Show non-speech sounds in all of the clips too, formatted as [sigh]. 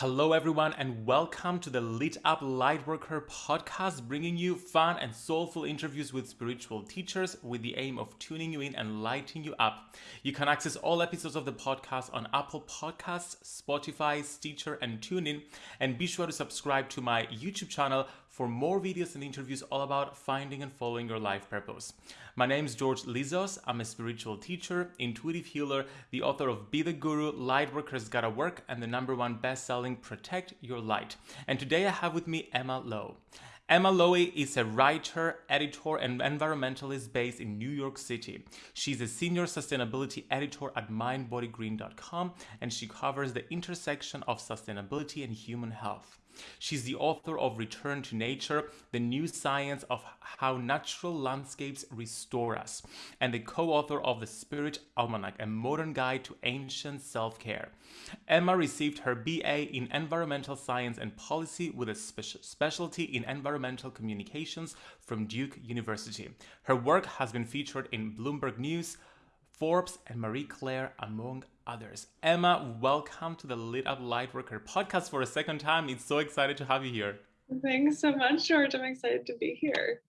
Hello, everyone, and welcome to the Lit Up Lightworker podcast, bringing you fun and soulful interviews with spiritual teachers with the aim of tuning you in and lighting you up. You can access all episodes of the podcast on Apple Podcasts, Spotify, Stitcher, and TuneIn. And be sure to subscribe to my YouTube channel for more videos and interviews all about finding and following your life purpose. My name is George Lizos. I'm a spiritual teacher, intuitive healer, the author of Be the Guru, Lightworkers Gotta Work, and the number one best-selling Protect Your Light. And today I have with me Emma Loewe. Emma Loewe is a writer, editor, and environmentalist based in New York City. She's a senior sustainability editor at mindbodygreen.com and she covers the intersection of sustainability and human health. She's the author of Return to Nature, the new science of how natural landscapes restore us, and the co-author of The Spirit Almanac, a modern guide to ancient self-care. Emma received her BA in Environmental Science and Policy with a spe- specialty in Environmental Communications from Duke University. Her work has been featured in Bloomberg News, Forbes, and Marie Claire, among others. Emma, welcome to the Lit Up Lightworker podcast for a second time. It's so excited to have you here. Thanks so much, George. I'm excited to be here.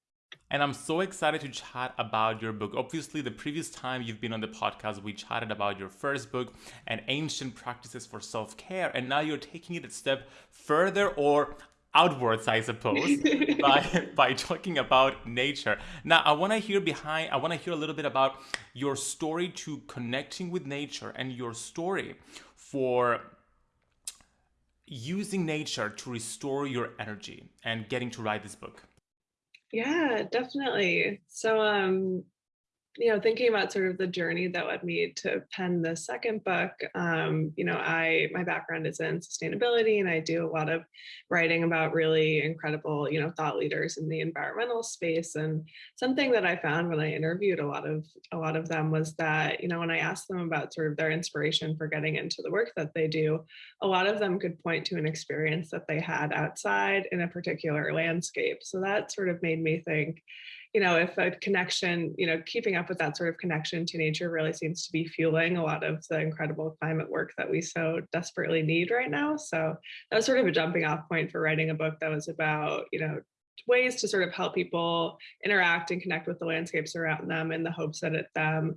And I'm so excited to chat about your book. Obviously, the previous time you've been on the podcast, we chatted about your first book and ancient practices for self care. And now you're taking it a step further, or outwards, I suppose, [laughs] by, by talking about nature. Now, I want to hear behind, I want to hear a little bit about your story to connecting with nature and your story for using nature to restore your energy and getting to write this book. Yeah, definitely. So, um, you know, thinking about sort of the journey that led me to pen the second book, um, you know, I my background is in sustainability and I do a lot of writing about really incredible, you know, thought leaders in the environmental space. And something that I found when I interviewed a lot of a lot of them was that, you know, when I asked them about sort of their inspiration for getting into the work that they do, a lot of them could point to an experience that they had outside in a particular landscape. So that sort of made me think, you know, if a connection, you know, keeping up with that sort of connection to nature really seems to be fueling a lot of the incredible climate work that we so desperately need right now. So that was sort of a jumping off point for writing a book that was about, you know, ways to sort of help people interact and connect with the landscapes around them in the hopes that it them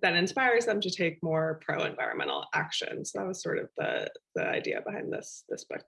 that inspires them to take more pro environmental action. So that was sort of the the idea behind this this book.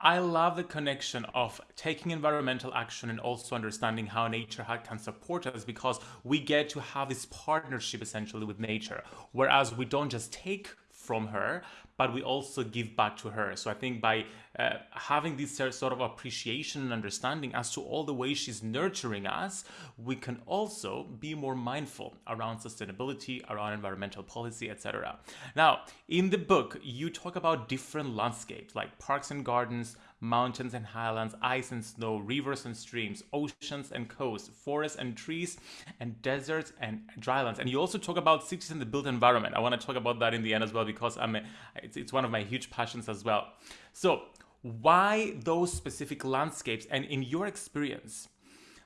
I love the connection of taking environmental action and also understanding how nature can support us because we get to have this partnership essentially with nature. Whereas we don't just take from her, but we also give back to her. So I think by uh, having this sort of appreciation and understanding as to all the ways she's nurturing us, we can also be more mindful around sustainability, around environmental policy, etc. Now, in the book, you talk about different landscapes like parks and gardens, mountains and highlands, ice and snow, rivers and streams, oceans and coasts, forests and trees, and deserts and drylands. And you also talk about cities and the built environment. I want to talk about that in the end as well because I'm a, it's, it's one of my huge passions as well. So why those specific landscapes? And in your experience,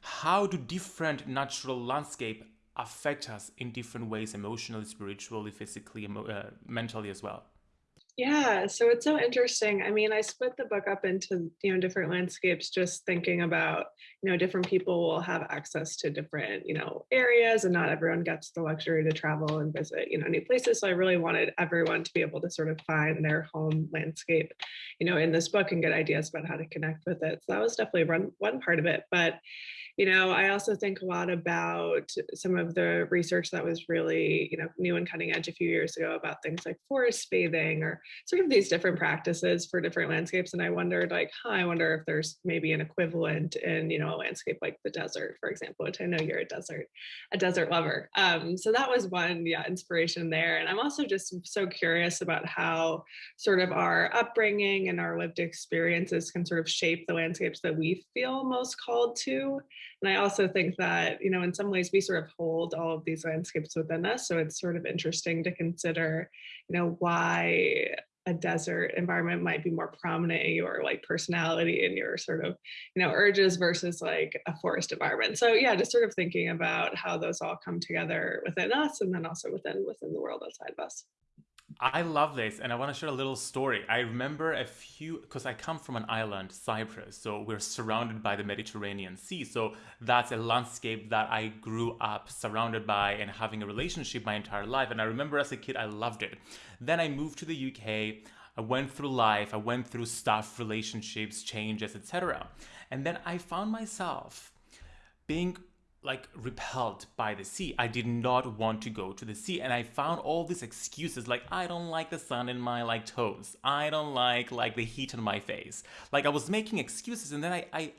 how do different natural landscape affect us in different ways, emotionally, spiritually, physically, uh, mentally as well? Yeah, so it's so interesting. I mean, I split the book up into, you know, different landscapes, just thinking about, you know, different people will have access to different, you know, areas and not everyone gets the luxury to travel and visit, you know, new places. So I really wanted everyone to be able to sort of find their home landscape, you know, in this book and get ideas about how to connect with it. So that was definitely one one part of it. But you know, I also think a lot about some of the research that was really, you know, new and cutting edge a few years ago about things like forest bathing or sort of these different practices for different landscapes. And I wondered like, huh, I wonder if there's maybe an equivalent in, you know, a landscape like the desert, for example, which I know you're a desert, a desert lover. Um, so that was one, yeah, inspiration there. And I'm also just so curious about how sort of our upbringing and our lived experiences can sort of shape the landscapes that we feel most called to. And I also think that, you know, in some ways we sort of hold all of these landscapes within us. So it's sort of interesting to consider, you know, why a desert environment might be more prominent in your like personality and your sort of you know urges versus like a forest environment so yeah just sort of thinking about how those all come together within us and then also within within the world outside of us I love this, and I want to share a little story. I remember a few because I come from an island, Cyprus, so we're surrounded by the Mediterranean Sea. So that's a landscape that I grew up surrounded by and having a relationship my entire life. And I remember as a kid, I loved it. Then I moved to the UK. I went through life. I went through stuff, relationships, changes, etc. And then I found myself being like repelled by the sea. I did not want to go to the sea and I found all these excuses like I don't like the sun in my like toes. I don't like like the heat on my face. Like I was making excuses and then I, I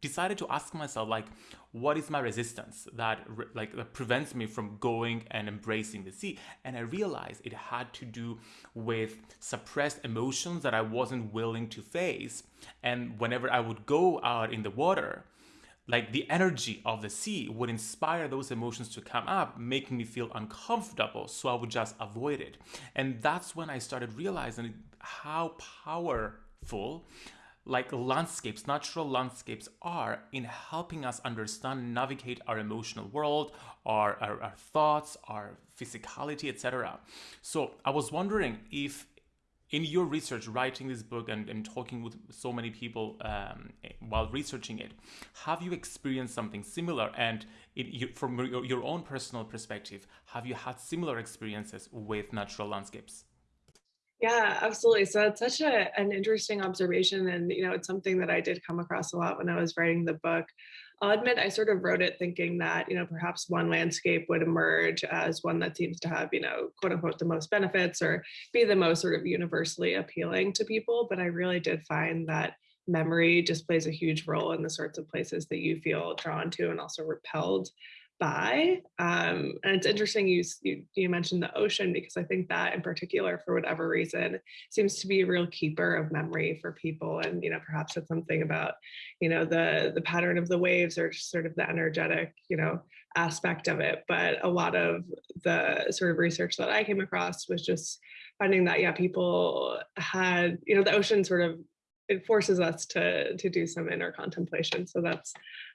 decided to ask myself like what is my resistance that like that prevents me from going and embracing the sea and i realized it had to do with suppressed emotions that i wasn't willing to face and whenever i would go out in the water like the energy of the sea would inspire those emotions to come up, making me feel uncomfortable. So I would just avoid it. And that's when I started realizing how powerful like landscapes, natural landscapes are in helping us understand, navigate our emotional world, our, our, our thoughts, our physicality, etc. So I was wondering if in your research, writing this book and, and talking with so many people um, while researching it, have you experienced something similar? And it, from your, your own personal perspective, have you had similar experiences with natural landscapes? Yeah, absolutely. So it's such a, an interesting observation. And, you know, it's something that I did come across a lot when I was writing the book. I'll admit I sort of wrote it thinking that, you know, perhaps one landscape would emerge as one that seems to have, you know, quote unquote, the most benefits or be the most sort of universally appealing to people. But I really did find that memory just plays a huge role in the sorts of places that you feel drawn to and also repelled by. Um, and it's interesting you, you, you mentioned the ocean because I think that in particular, for whatever reason, seems to be a real keeper of memory for people. And you know, perhaps it's something about you know the the pattern of the waves or just sort of the energetic you know aspect of it. But a lot of the sort of research that I came across was just finding that yeah, people had you know the ocean sort of it forces us to to do some inner contemplation. So that's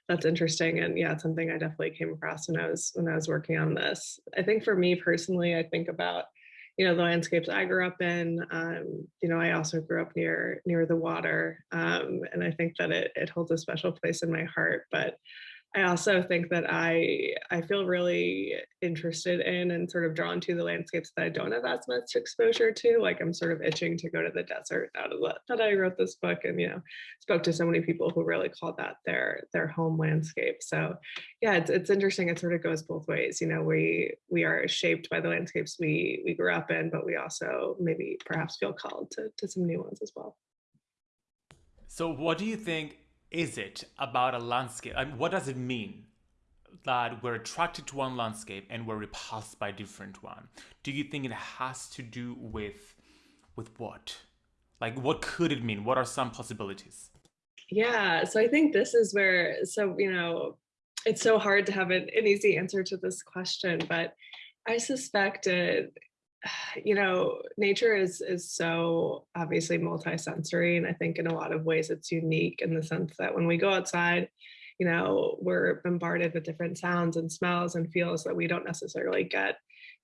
that's interesting. And yeah, it's something I definitely came across when I was when I was working on this. I think for me personally, I think about, you know, the landscapes I grew up in. Um, you know, I also grew up near near the water. Um, and I think that it it holds a special place in my heart. But I also think that I I feel really interested in and sort of drawn to the landscapes that I don't have as much exposure to. Like I'm sort of itching to go to the desert out of that, that I wrote this book and you know spoke to so many people who really called that their their home landscape. So yeah, it's it's interesting. It sort of goes both ways. You know, we we are shaped by the landscapes we we grew up in, but we also maybe perhaps feel called to to some new ones as well. So what do you think is it about a landscape? I mean, what does it mean that we're attracted to one landscape and we're repulsed by a different one? Do you think it has to do with with what? Like, what could it mean? What are some possibilities? Yeah, so I think this is where, so, you know, it's so hard to have an, an easy answer to this question, but I suspect it, [sighs] you know, nature is is so obviously multisensory, and I think in a lot of ways it's unique in the sense that when we go outside, you know, we're bombarded with different sounds and smells and feels that we don't necessarily get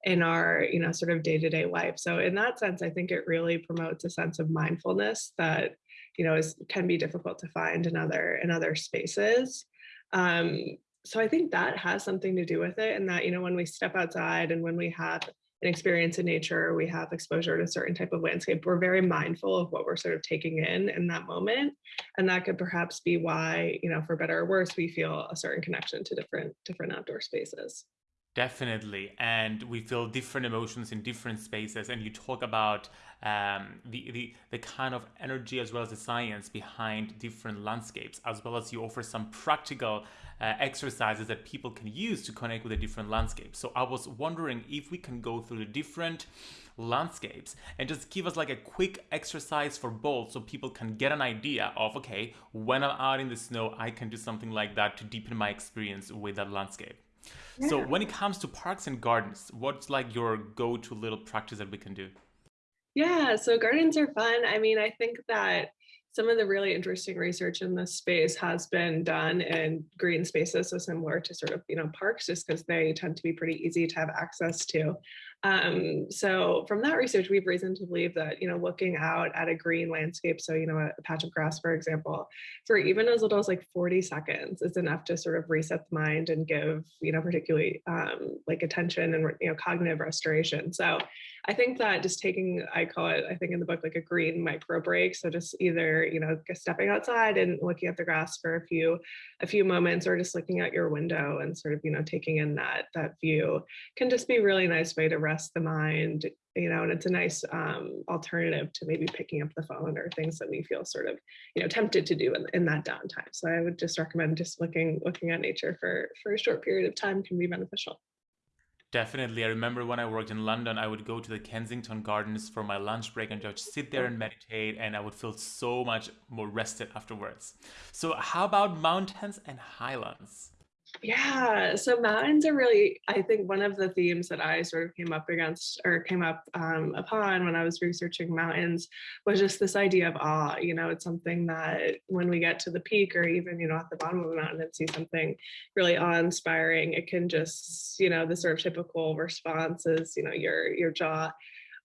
in our, you know, sort of day-to-day life. So in that sense, I think it really promotes a sense of mindfulness that, you know, is can be difficult to find in other in other spaces. Um, so I think that has something to do with it, and that you know when we step outside and when we have an experience in nature, we have exposure to a certain type of landscape, we're very mindful of what we're sort of taking in in that moment. And that could perhaps be why, you know, for better or worse, we feel a certain connection to different different outdoor spaces. Definitely. And we feel different emotions in different spaces. And you talk about um, the, the, the kind of energy as well as the science behind different landscapes, as well as you offer some practical uh, exercises that people can use to connect with the different landscapes. So I was wondering if we can go through the different landscapes and just give us like a quick exercise for both so people can get an idea of okay when i'm out in the snow i can do something like that to deepen my experience with that landscape yeah. so when it comes to parks and gardens what's like your go-to little practice that we can do yeah, so gardens are fun. I mean, I think that some of the really interesting research in this space has been done in green spaces, so similar to sort of, you know, parks, just because they tend to be pretty easy to have access to. Um, so from that research, we've reason to believe that, you know, looking out at a green landscape, so, you know, a, a patch of grass, for example, for even as little as like 40 seconds is enough to sort of reset the mind and give, you know, particularly um, like attention and, you know, cognitive restoration. So I think that just taking, I call it, I think in the book, like a green micro break. So just either, you know, stepping outside and looking at the grass for a few, a few moments or just looking out your window and sort of, you know, taking in that, that view can just be a really nice way to rest the mind, you know, and it's a nice um, alternative to maybe picking up the phone or things that we feel sort of, you know, tempted to do in, in that downtime. So I would just recommend just looking, looking at nature for, for a short period of time can be beneficial. Definitely. I remember when I worked in London, I would go to the Kensington Gardens for my lunch break and just sit there and meditate, and I would feel so much more rested afterwards. So, how about mountains and highlands? Yeah, so mountains are really, I think, one of the themes that I sort of came up against or came up um, upon when I was researching mountains was just this idea of awe. You know, it's something that when we get to the peak or even, you know, at the bottom of the mountain and see something really awe inspiring, it can just, you know, the sort of typical response is, you know, your your jaw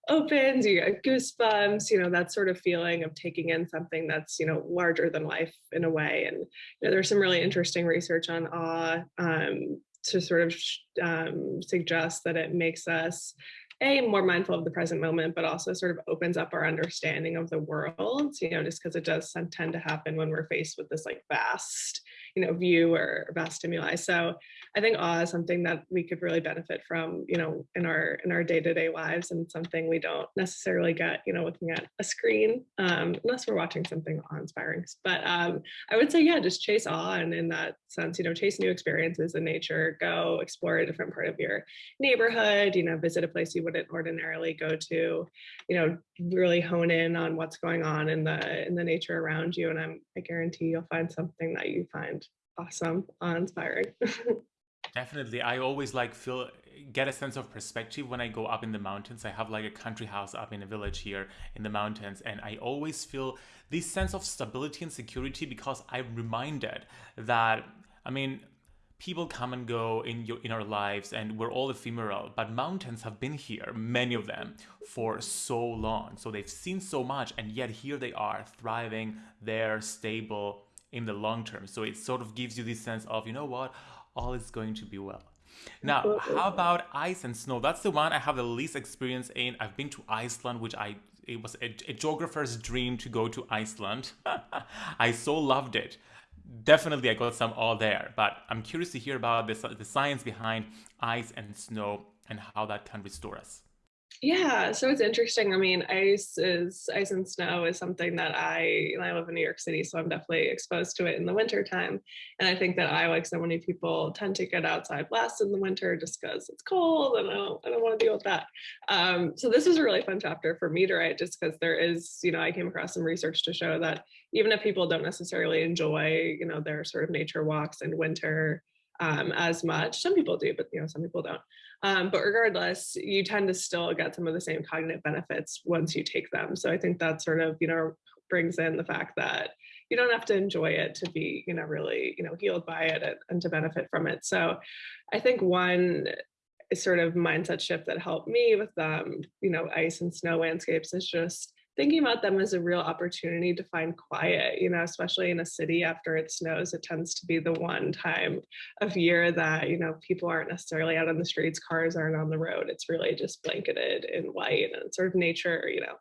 opens, you get goosebumps, you know, that sort of feeling of taking in something that's, you know, larger than life in a way. And you know, there's some really interesting research on awe um, to sort of um, suggest that it makes us a more mindful of the present moment but also sort of opens up our understanding of the world you know just because it does tend to happen when we're faced with this like vast you know view or vast stimuli. So i think awe is something that we could really benefit from you know in our in our day-to-day lives and something we don't necessarily get you know looking at a screen um, unless we're watching something awe-inspiring. But um, i would say yeah just chase awe and in that sense you know chase new experiences in nature go explore a different part of your neighborhood you know visit a place you wouldn't ordinarily go to you know really hone in on what's going on in the in the nature around you. And i'm i guarantee you'll find something that you find awesome, inspiring. [laughs] Definitely. I always like feel get a sense of perspective when I go up in the mountains. I have like a country house up in a village here in the mountains and I always feel this sense of stability and security because I'm reminded that I mean people come and go in your in our lives and we're all ephemeral but mountains have been here many of them for so long so they've seen so much and yet here they are thriving they're stable in the long term. So it sort of gives you this sense of, you know what, all is going to be well. Now, how about ice and snow? That's the one I have the least experience in. I've been to Iceland, which I it was a, a geographer's dream to go to Iceland. [laughs] I so loved it. Definitely, I got some all there, but I'm curious to hear about the, the science behind ice and snow and how that can restore us. Yeah, so it's interesting. I mean, ice is ice and snow is something that I I live in New York City, so I'm definitely exposed to it in the winter time. And I think that I, like so many people, tend to get outside less in the winter just because it's cold and I don't I don't want to deal with that. Um, so this is a really fun chapter for me to write, just because there is, you know, I came across some research to show that even if people don't necessarily enjoy, you know, their sort of nature walks in winter um, as much. Some people do, but you know, some people don't. Um, but regardless, you tend to still get some of the same cognitive benefits once you take them. So I think that sort of, you know, brings in the fact that you don't have to enjoy it to be, you know, really, you know, healed by it and to benefit from it. So I think one sort of mindset shift that helped me with um, you know, ice and snow landscapes is just thinking about them as a real opportunity to find quiet, you know, especially in a city after it snows, it tends to be the one time of year that, you know, people aren't necessarily out on the streets, cars aren't on the road. It's really just blanketed in white and sort of nature, you know,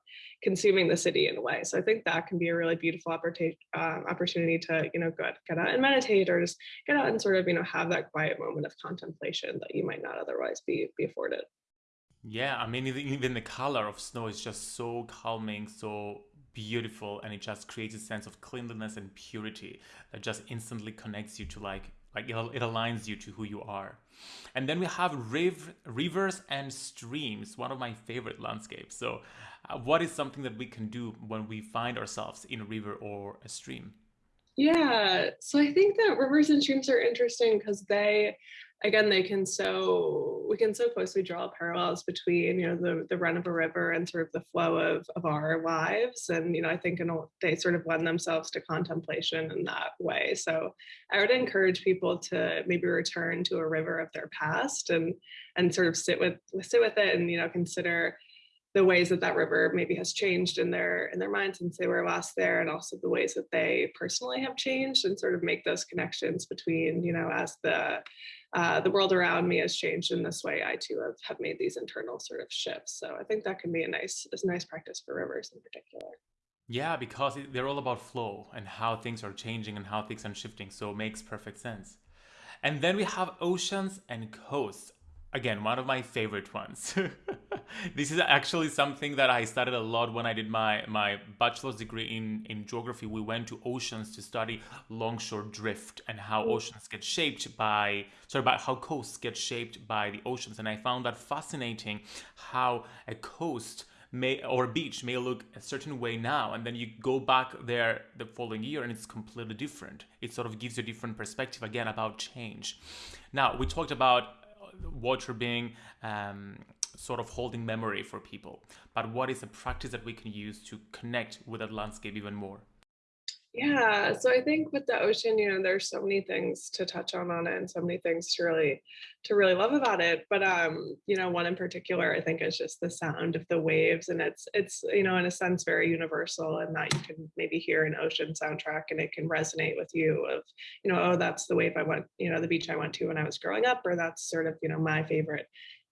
consuming the city in a way. So I think that can be a really beautiful opportunity, um, opportunity to, you know, go, get out and meditate or just get out and sort of, you know, have that quiet moment of contemplation that you might not otherwise be, be afforded. Yeah, I mean, even the color of snow is just so calming, so beautiful, and it just creates a sense of cleanliness and purity that just instantly connects you to like like it, aligns you to who you are. And then we have riv- rivers and streams, one of my favorite landscapes. So, uh, what is something that we can do when we find ourselves in a river or a stream? Yeah, so I think that rivers and streams are interesting because they again they can so we can so closely draw parallels between you know the the run of a river and sort of the flow of of our lives and you know i think in they sort of lend themselves to contemplation in that way. So i would encourage people to maybe return to a river of their past and and sort of sit with sit with it and you know consider the ways that that river maybe has changed in their in their minds since they were last there and also the ways that they personally have changed and sort of make those connections between you know as the uh, the world around me has changed in this way i too have, have made these internal sort of shifts. So i think that can be a nice a nice practice for rivers in particular. Yeah because they're all about flow and how things are changing and how things are shifting so it makes perfect sense. And then we have oceans and coasts. Again one of my favorite ones [laughs] this is actually something that i studied a lot when i did my my bachelor's degree in in geography. We went to oceans to study longshore drift and how oceans get shaped by sorry about how coasts get shaped by the oceans. And i found that fascinating how a coast may or a beach may look a certain way now and then you go back there the following year and it's completely different. It sort of gives you a different perspective again about change. Now we talked about water being um, sort of holding memory for people. But what is a practice that we can use to connect with that landscape even more? Yeah, so I think with the ocean, you know, there's so many things to touch on on it and so many things to really to really love about it. But um, you know, one in particular I think is just the sound of the waves. And it's it's, you know, in a sense very universal and that you can maybe hear an ocean soundtrack and it can resonate with you of, you know, oh, that's the wave I went, you know, the beach I went to when I was growing up, or that's sort of, you know, my favorite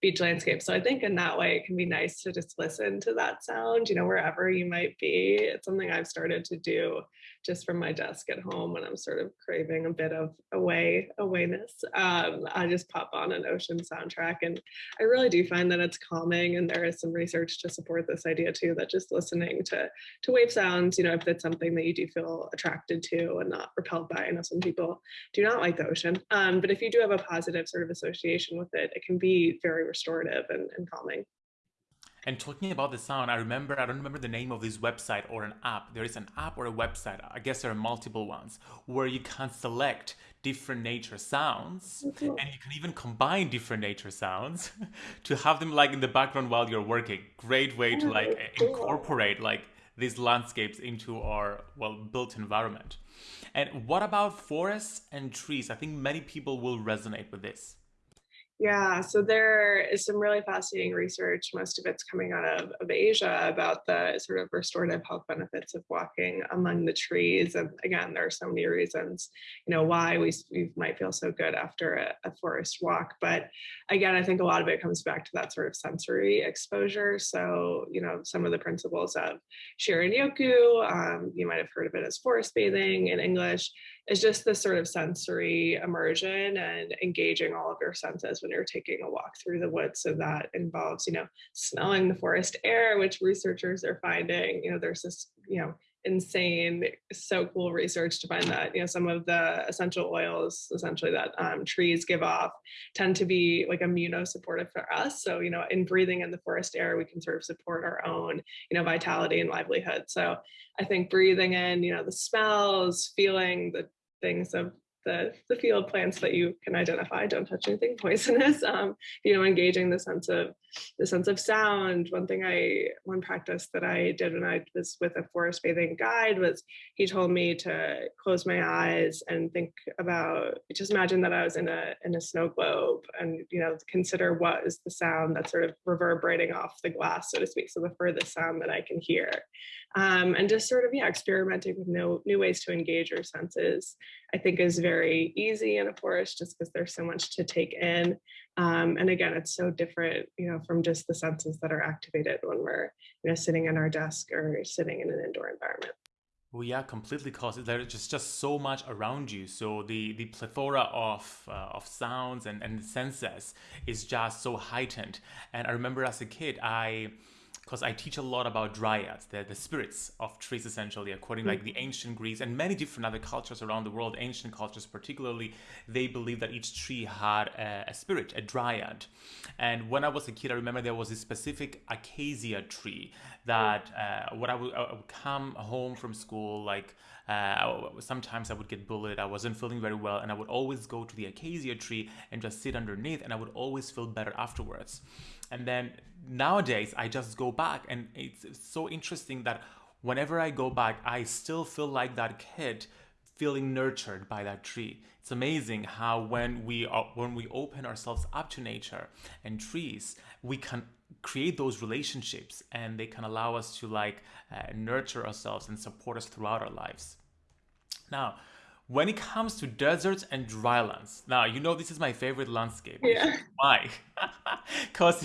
beach landscape. So I think in that way, it can be nice to just listen to that sound, you know, wherever you might be. It's something I've started to do just from my desk at home when I'm sort of craving a bit of away awayness. Um, I just pop on an ocean soundtrack, and I really do find that it's calming. And there is some research to support this idea too that just listening to to wave sounds, you know, if it's something that you do feel attracted to and not repelled by. I know some people do not like the ocean, um, but if you do have a positive sort of association with it, it can be very restorative and, and calming. And talking about the sound, I remember, I don't remember the name of this website or an app. There is an app or a website, I guess there are multiple ones, where you can select different nature sounds mm-hmm. and you can even combine different nature sounds [laughs] to have them like in the background while you're working. Great way to like incorporate like these landscapes into our well built environment. And what about forests and trees? I think many people will resonate with this. Yeah, so there is some really fascinating research. Most of it's coming out of, of Asia about the sort of restorative health benefits of walking among the trees. And again, there are so many reasons, you know, why we, we might feel so good after a, a forest walk. But again, I think a lot of it comes back to that sort of sensory exposure. So, you know, some of the principles of Shinrin Yoku, um, you might have heard of it as forest bathing in English, is just this sort of sensory immersion and engaging all of your senses when you're taking a walk through the woods. So that involves, you know, smelling the forest air, which researchers are finding, you know, there's this, you know, insane, so cool research to find that, you know, some of the essential oils essentially that um, trees give off tend to be like immunosupportive for us. So, you know, in breathing in the forest air, we can sort of support our own, you know, vitality and livelihood. So I think breathing in, you know, the smells, feeling the things of the, the field plants that you can identify. Don't touch anything poisonous. [laughs] Um, you know engaging the sense of the sense of sound. One thing i one practice that i did when i was with a forest bathing guide was he told me to close my eyes and think about just imagine that i was in a in a snow globe and you know consider what is the sound that's sort of reverberating off the glass so to speak so the furthest sound that i can hear um, and just sort of yeah experimenting with new new ways to engage your senses i think is very easy in a forest just because there's so much to take in um, and again, it's so different, you know, from just the senses that are activated when we're, you know, sitting in our desk or sitting in an indoor environment. Well, yeah, completely. Cause there's just just so much around you. So the the plethora of uh, of sounds and and senses is just so heightened. And I remember as a kid, I because I teach a lot about dryads, the, the spirits of trees, essentially, according mm-hmm. like the mm-hmm. ancient Greeks and many different other cultures around the world, ancient cultures particularly, they believe that each tree had a, a spirit, a dryad. And when I was a kid, I remember there was a specific acacia tree that uh, when I would, I would come home from school, like uh, sometimes I would get bullied. I wasn't feeling very well, and I would always go to the acacia tree and just sit underneath, and I would always feel better afterwards. And then nowadays, I just go back, and it's so interesting that whenever I go back, I still feel like that kid feeling nurtured by that tree. It's amazing how when we are, when we open ourselves up to nature and trees, we can create those relationships and they can allow us to like uh, nurture ourselves and support us throughout our lives. Now, when it comes to deserts and drylands, now you know this is my favorite landscape. Yeah. [laughs] Why? [laughs] Because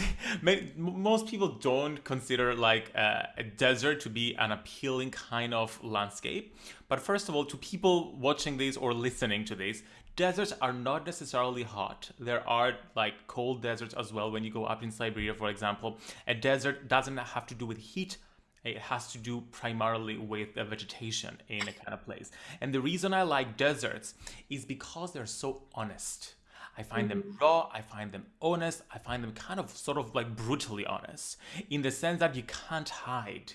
most people don't consider like uh, a desert to be an appealing kind of landscape. But first of all, to people watching this or listening to this, deserts are not necessarily hot. There are like cold deserts as well when you go up in Siberia, for example. A desert doesn't have to do with heat. It has to do primarily with the vegetation in a kind of place. And the reason I like deserts is because they're so honest. I find mm-hmm. them raw, I find them honest, I find them kind of sort of like brutally honest in the sense that you can't hide.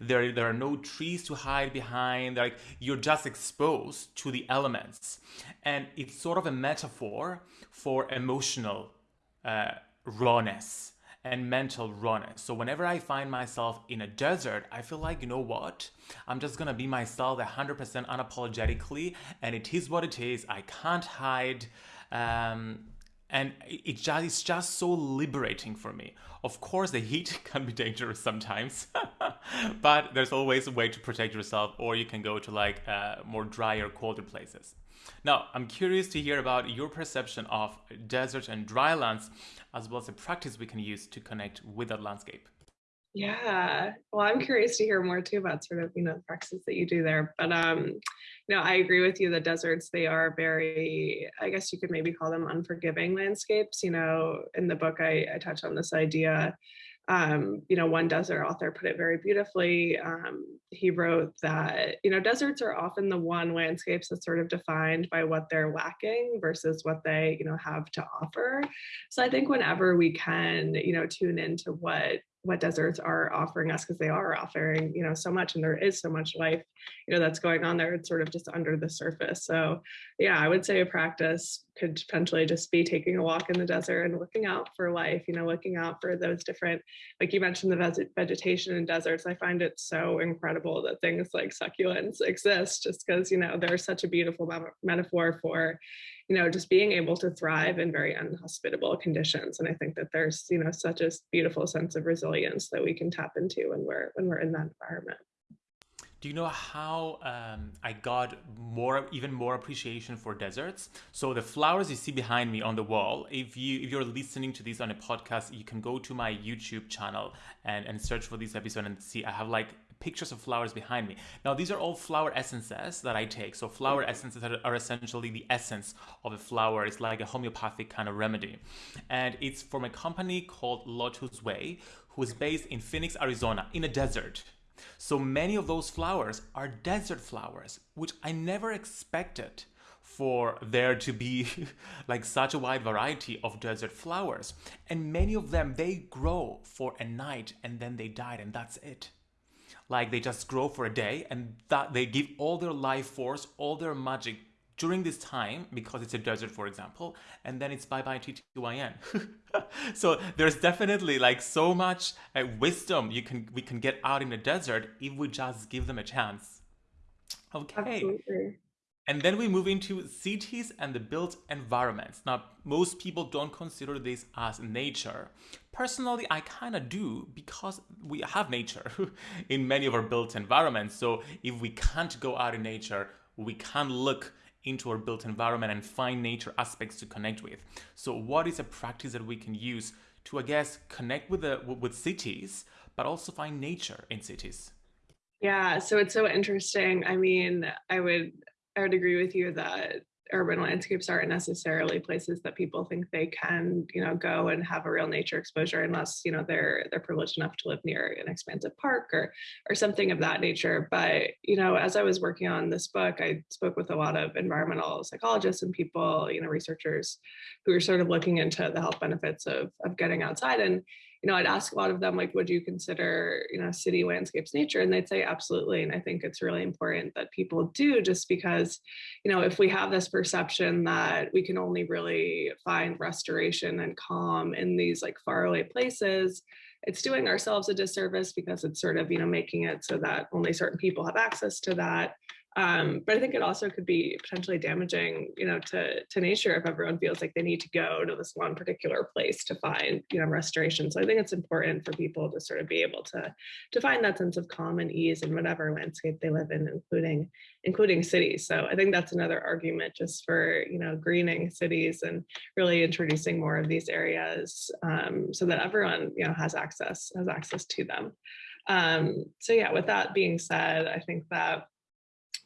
There, there are no trees to hide behind. Like you're just exposed to the elements, and it's sort of a metaphor for emotional uh, rawness and mental rawness. So whenever I find myself in a desert, I feel like, you know what? I'm just gonna be myself 100% unapologetically, and it is what it is. I can't hide. Um, and it just, it's just so liberating for me. Of course, the heat [laughs] can be dangerous sometimes, [laughs] but there's always a way to protect yourself, or you can go to like uh, more drier, colder places. Now, I'm curious to hear about your perception of desert and dry lands, as well as the practice we can use to connect with that landscape. Yeah. Well, I'm curious to hear more too about sort of, you know, the practices that you do there. But um, you know, I agree with you that deserts, they are very, I guess you could maybe call them unforgiving landscapes. You know, in the book I, I touch on this idea. Um, you know, one desert author put it very beautifully. Um, he wrote that, you know, deserts are often the one landscapes that's sort of defined by what they're lacking versus what they, you know, have to offer. So I think whenever we can, you know, tune into what what deserts are offering us because they are offering you know so much and there is so much life you know that's going on there it's sort of just under the surface. So yeah i would say a practice could potentially just be taking a walk in the desert and looking out for life you know looking out for those different like you mentioned the vegetation in deserts. I find it so incredible that things like succulents exist just because you know they're such a beautiful metaphor for you know, just being able to thrive in very unhospitable conditions. And I think that there's, you know, such a beautiful sense of resilience that we can tap into when we're when we're in that environment. Do you know how um, I got more, even more appreciation for deserts? So the flowers you see behind me on the wall. If you if you're listening to this on a podcast, you can go to my YouTube channel and and search for this episode and see. I have like pictures of flowers behind me. Now, these are all flower essences that I take. So flower mm-hmm. essences are, essentially the essence of a flower. It's like a homeopathic kind of remedy. And it's from a company called LotusWei, who is based in Phoenix, Arizona, in a desert. So many of those flowers are desert flowers, which I never expected for there to be [laughs] like such a wide variety of desert flowers. And many of them, they grow for a night and then they died and that's it like they just grow for a day and that they give all their life force all their magic during this time because it's a desert for example and then it's bye bye ttyn [laughs] so there's definitely like so much uh, wisdom you can we can get out in the desert if we just give them a chance. Okay. Absolutely. And then we move into cities and the built environments. Now, most people don't consider this as nature. Personally, I kind of do because we have nature [laughs] in many of our built environments. So if we can't go out in nature, we can look into our built environment and find nature aspects to connect with. So what is a practice that we can use to, I guess, connect with the with cities, but also find nature in cities? Yeah, so it's so interesting. I mean, I would I would agree with you that urban landscapes aren't necessarily places that people think they can, you know, go and have a real nature exposure unless, you know, they're they're privileged enough to live near an expansive park or or something of that nature. But, you know, as I was working on this book, I spoke with a lot of environmental psychologists and people, you know, researchers who are sort of looking into the health benefits of of getting outside. And you know, I'd ask a lot of them, like, would you consider, you know, city landscapes nature? And they'd say, absolutely. And I think it's really important that people do just because, you know, if we have this perception that we can only really find restoration and calm in these like faraway places, it's doing ourselves a disservice because it's sort of, you know, making it so that only certain people have access to that. Um, but I think it also could be potentially damaging, you know, to, to nature if everyone feels like they need to go to this one particular place to find, you know, restoration. So I think it's important for people to sort of be able to, to find that sense of calm and ease in whatever landscape they live in, including, including cities. So I think that's another argument just for, you know, greening cities and really introducing more of these areas um, so that everyone, you know, has access, has access to them. Um, so yeah, with that being said, I think that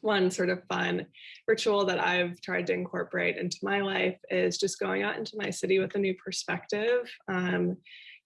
one sort of fun ritual that I've tried to incorporate into my life is just going out into my city with a new perspective. Um,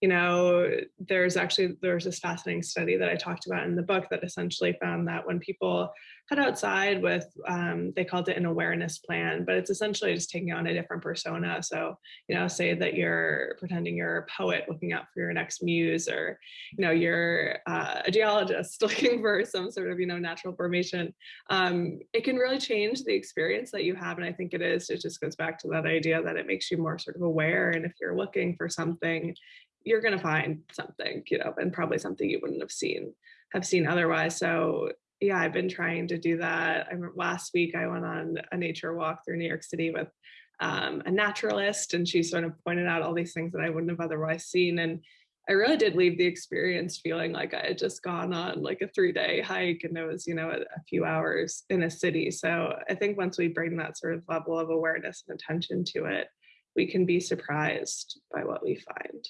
you know, there's actually, there's this fascinating study that I talked about in the book that essentially found that when people head outside with, um, they called it an awareness plan, but it's essentially just taking on a different persona. So, you know, say that you're pretending you're a poet looking out for your next muse, or, you know, you're uh, a geologist [laughs] looking for some sort of, you know, natural formation. Um, it can really change the experience that you have. And I think it is, it just goes back to that idea that it makes you more sort of aware. And if you're looking for something, you're going to find something, you know, and probably something you wouldn't have seen have seen otherwise. So yeah, I've been trying to do that. I last week I went on a nature walk through New York City with um, a naturalist, and she sort of pointed out all these things that I wouldn't have otherwise seen. And I really did leave the experience feeling like I had just gone on like a three day hike and it was, you know, a, a, few hours in a city. So I think once we bring that sort of level of awareness and attention to it, we can be surprised by what we find.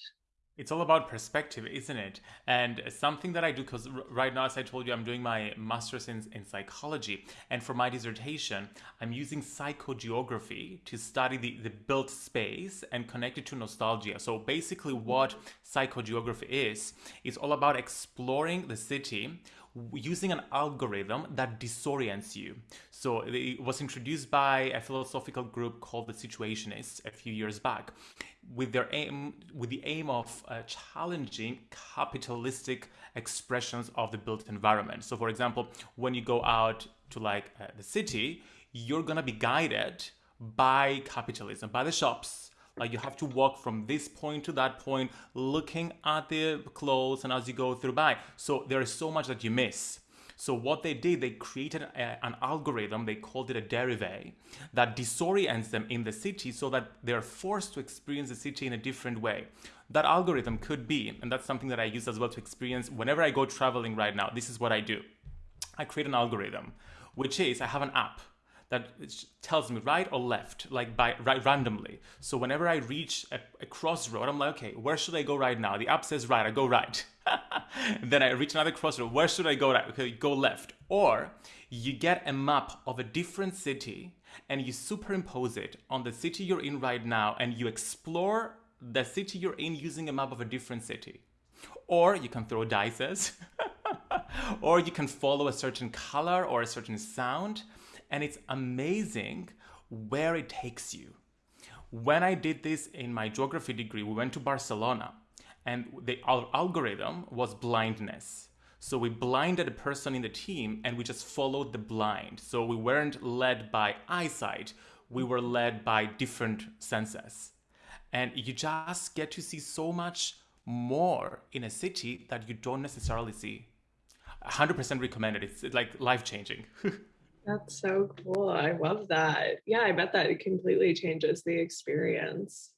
It's all about perspective, isn't it? And something that I do, because right now, as I told you, I'm doing my master's in, in psychology. And for my dissertation, I'm using psychogeography to study the, the built space and connect it to nostalgia. So basically, what psychogeography is, is all about exploring the city using an algorithm that disorients you. So it was introduced by a philosophical group called the Situationists a few years back with their aim with the aim of uh, challenging capitalistic expressions of the built environment. So for example, when you go out to like uh, the city, you're to be guided by capitalism, by the shops, like you have to walk from this point to that point, looking at the clothes and as you go through by. So there is so much that you miss. So what they did, they created a, an algorithm, they called it a derivative, that disorients them in the city so that they're forced to experience the city in a different way. That algorithm could be, and that's something that I use as well to experience whenever I go traveling right now, this is what I do. I create an algorithm, which is I have an app that tells me right or left, like by right randomly. So whenever I reach a, a crossroad, I'm like, okay, where should I go right now? The app says right, I go right. [laughs] then I reach another crossroad. Where should I go right? Okay, go left. Or you get a map of a different city and you superimpose it on the city you're in right now and you explore the city you're in using a map of a different city. Or you can throw dices. [laughs] or you can follow a certain color or a certain sound and it's amazing where it takes you. When I did this in my geography degree, we went to Barcelona and the algorithm was blindness. So we blinded a person in the team and we just followed the blind. So we weren't led by eyesight, we were led by different senses. And you just get to see so much more in a city that you don't necessarily see. 100% recommended. It's like life changing. [laughs] That's so cool. I love that. Yeah, I bet that it completely changes the experience.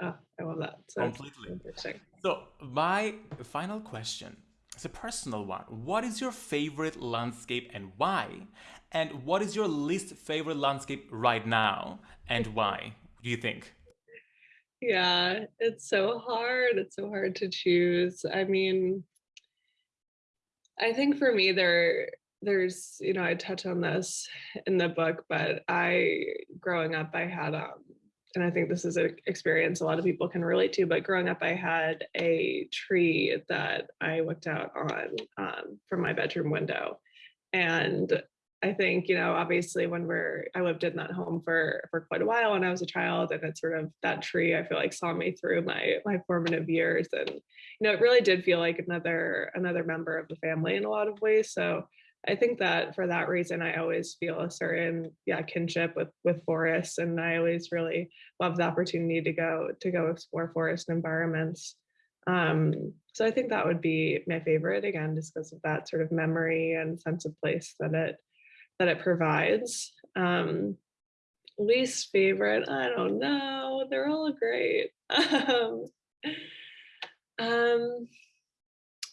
Oh, I love that. So completely. Interesting. So my final question is a personal one. What is your favorite landscape and why? And what is your least favorite landscape right now and [laughs] why? Do you think? Yeah, it's so hard. It's so hard to choose. I mean, I think for me, there there's, you know, I touch on this in the book, but I, growing up, I had, um, and I think this is an experience a lot of people can relate to, but growing up, I had a tree that I looked out on um, from my bedroom window. And I think, you know, obviously when we're, I lived in that home for, for quite a while when I was a child and it's sort of that tree, I feel like saw me through my, my formative years. And, you know, it really did feel like another, another member of the family in a lot of ways. So I think that for that reason, I always feel a certain, yeah, kinship with, with forests. And I always really love the opportunity to go, to go explore forest environments. Um, so I think that would be my favorite again, just because of that sort of memory and sense of place that it that it provides. Um, least favorite, I don't know. They're all great. [laughs] um, um,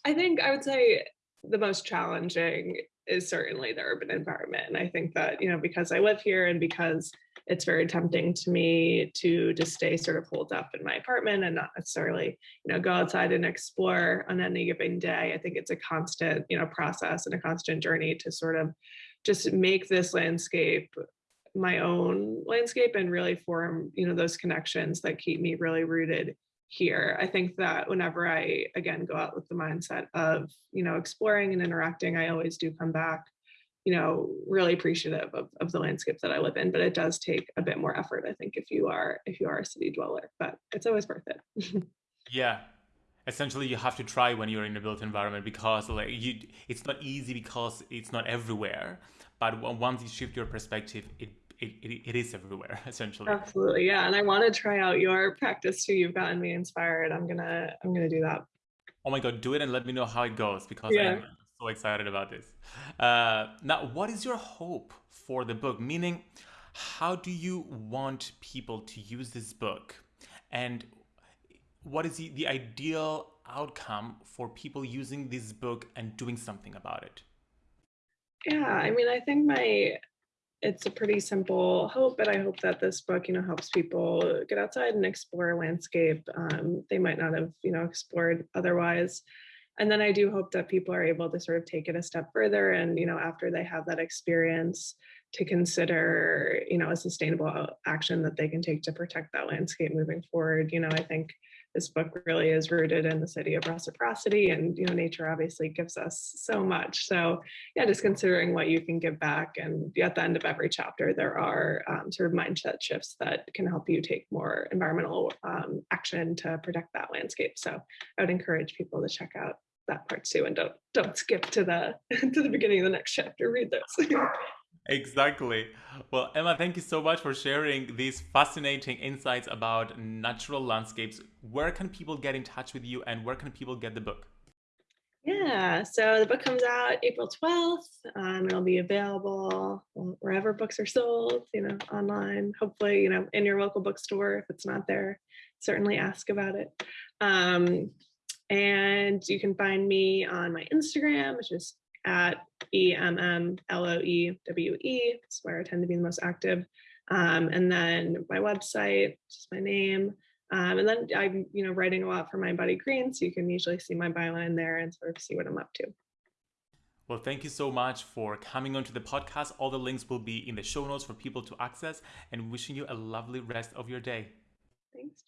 I think I would say the most challenging is certainly the urban environment. And I think that, you know, because I live here and because it's very tempting to me to just stay sort of holed up in my apartment and not necessarily, you know, go outside and explore on any given day. I think it's a constant, you know, process and a constant journey to sort of just make this landscape my own landscape and really form, you know, those connections that keep me really rooted here. I think that whenever I, again, go out with the mindset of, you know, exploring and interacting, I always do come back, you know, really appreciative of, of the landscape that I live in, but it does take a bit more effort, I think, if you are, if you are a city dweller, but it's always worth it. [laughs] yeah. Essentially, you have to try when you're in a built environment because like you, it's not easy because it's not everywhere. But once you shift your perspective, it it, it, it is everywhere [laughs] essentially. Absolutely yeah and i want to try out your practice too. You've gotten me inspired. I'm gonna i'm gonna do that. Oh my god do it and let me know how it goes because yeah. i'm so excited about this. Uh, now what is your hope for the book? Meaning how do you want people to use this book? And what is the, the ideal outcome for people using this book and doing something about it? Yeah i mean i think my it's a pretty simple hope, but I hope that this book, you know, helps people get outside and explore a landscape um, they might not have, you know, explored otherwise. And then I do hope that people are able to sort of take it a step further and, you know, after they have that experience to consider, you know, a sustainable action that they can take to protect that landscape moving forward. You know, I think this book really is rooted in the city of reciprocity and you know nature obviously gives us so much. So yeah just considering what you can give back and at the end of every chapter there are um, sort of mindset shifts that can help you take more environmental um, action to protect that landscape. So i would encourage people to check out that part too and don't don't skip to the [laughs] to the beginning of the next chapter read this [laughs] Exactly. Well, Emma, thank you so much for sharing these fascinating insights about natural landscapes. Where can people get in touch with you and where can people get the book? Yeah, so the book comes out April 12th. Um, it'll be available wherever books are sold, you know, online, hopefully, you know, in your local bookstore. If it's not there, certainly ask about it. Um, and you can find me on my Instagram, which is at E-M-M-L-O-E-W-E. That's where I tend to be the most active. Um, and then my website, just my name. Um, and then I'm, you know, writing a lot for mindbodygreen, so you can usually see my byline there and sort of see what I'm up to. Well, thank you so much for coming onto the podcast. All the links will be in the show notes for people to access and wishing you a lovely rest of your day. Thanks.